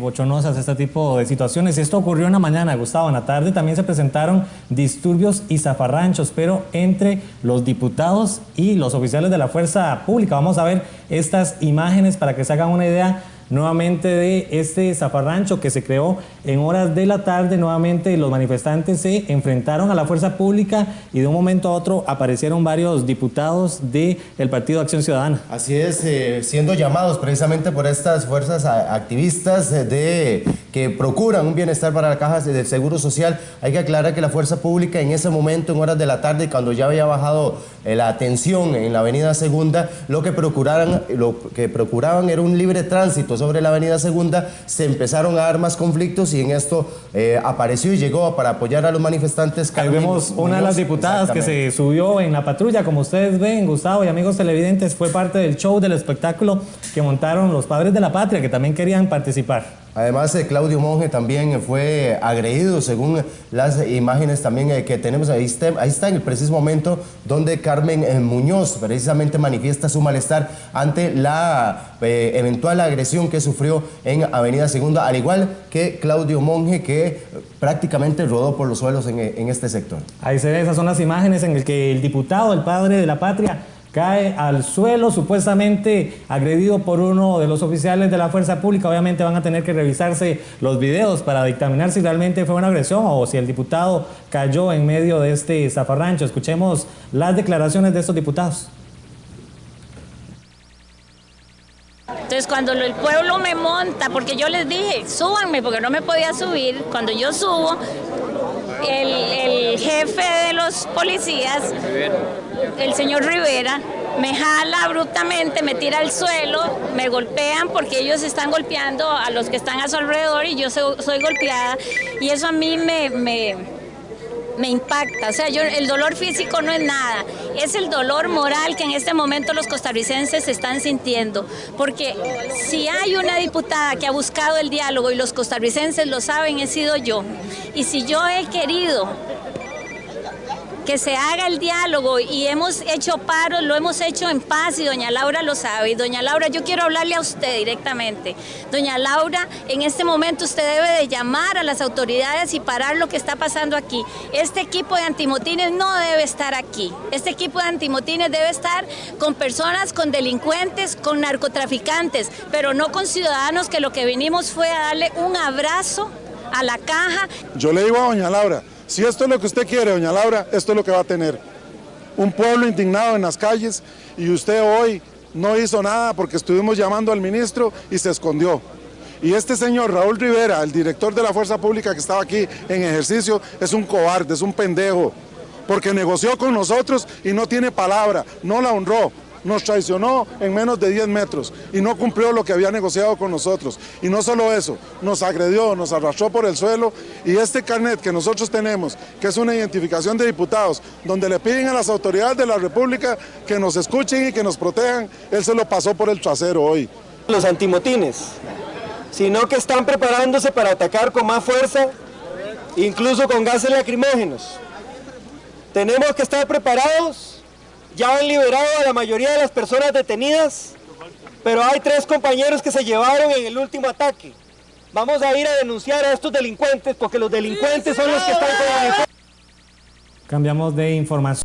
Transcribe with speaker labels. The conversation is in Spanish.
Speaker 1: bochonosas este tipo de situaciones. Esto ocurrió en la mañana, Gustavo. En la tarde también se presentaron disturbios y zafarranchos, pero entre los diputados y los oficiales de la fuerza pública. Vamos a ver estas imágenes para que se hagan una idea nuevamente de este zafarrancho que se creó en horas de la tarde. Nuevamente los manifestantes se enfrentaron a la fuerza pública y de un momento a otro aparecieron varios diputados del Partido Acción Ciudadana.
Speaker 2: Así es, eh, siendo llamados precisamente por estas fuerzas activistas de, que procuran un bienestar para la caja del Seguro Social. Hay que aclarar que la fuerza pública en ese momento, en horas de la tarde, cuando ya había bajado eh, la atención en la avenida Segunda, lo que, procuraran, lo que procuraban era un libre tránsito sobre la avenida Segunda, se empezaron a dar más conflictos y en esto eh, apareció y llegó para apoyar a los manifestantes.
Speaker 1: Ahí vemos una de las diputadas que se subió en la patrulla, como ustedes ven, Gustavo y amigos televidentes, fue parte del show, del espectáculo que montaron los padres de la patria, que también querían participar.
Speaker 2: Además, eh, Claudio Monge también fue agredido, según las imágenes también eh, que tenemos. Ahí está, ahí está en el preciso momento donde Carmen eh, Muñoz precisamente manifiesta su malestar ante la eventual agresión que sufrió en Avenida Segunda, al igual que Claudio Monge, que prácticamente rodó por los suelos en, en este sector.
Speaker 1: Ahí se ve, esas son las imágenes en las que el diputado, el padre de la patria, cae al suelo, supuestamente agredido por uno de los oficiales de la fuerza pública. Obviamente van a tener que revisarse los videos para dictaminar si realmente fue una agresión o si el diputado cayó en medio de este zafarrancho. Escuchemos las declaraciones de estos diputados.
Speaker 3: Entonces cuando el pueblo me monta, porque yo les dije, súbanme, porque no me podía subir, cuando yo subo, el, el jefe policías el señor Rivera me jala abruptamente, me tira al suelo, me golpean porque ellos están golpeando a los que están a su alrededor y yo soy, golpeada y eso a mí me, me, me impacta. O sea, yo, el dolor físico no es nada, es el dolor moral que en este momento los costarricenses están sintiendo. Porque si hay una diputada que ha buscado el diálogo y los costarricenses lo saben, he sido yo. Y si yo he querido que se haga el diálogo y hemos hecho paros, lo hemos hecho en paz y doña Laura lo sabe. Y doña Laura, yo quiero hablarle a usted directamente. Doña Laura, en este momento usted debe de llamar a las autoridades y parar lo que está pasando aquí. Este equipo de antimotines no debe estar aquí. Este equipo de antimotines debe estar con personas, con delincuentes, con narcotraficantes, pero no con ciudadanos que lo que vinimos fue a darle un abrazo a la caja.
Speaker 4: Yo le digo a doña Laura, si esto es lo que usted quiere, doña Laura, esto es lo que va a tener. Un pueblo indignado en las calles y usted hoy no hizo nada porque estuvimos llamando al ministro y se escondió. Y este señor Raúl Rivera, el director de la Fuerza Pública que estaba aquí en ejercicio, es un cobarde, es un pendejo, porque negoció con nosotros y no tiene palabra, no la honró nos traicionó en menos de 10 metros y no cumplió lo que había negociado con nosotros. Y no solo eso, nos agredió, nos arrastró por el suelo y este carnet que nosotros tenemos, que es una identificación de diputados, donde le piden a las autoridades de la República que nos escuchen y que nos protejan, él se lo pasó por el trasero hoy.
Speaker 5: Los antimotines, sino que están preparándose para atacar con más fuerza, incluso con gases lacrimógenos. Tenemos que estar preparados ya han liberado a la mayoría de las personas detenidas, pero hay tres compañeros que se llevaron en el último ataque. Vamos a ir a denunciar a estos delincuentes porque los delincuentes son los que están con
Speaker 1: Cambiamos de información.